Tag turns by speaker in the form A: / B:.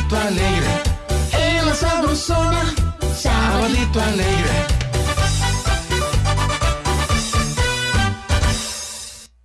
A: Sabadito alegre.
B: El asado sona. Sabadito
A: alegre.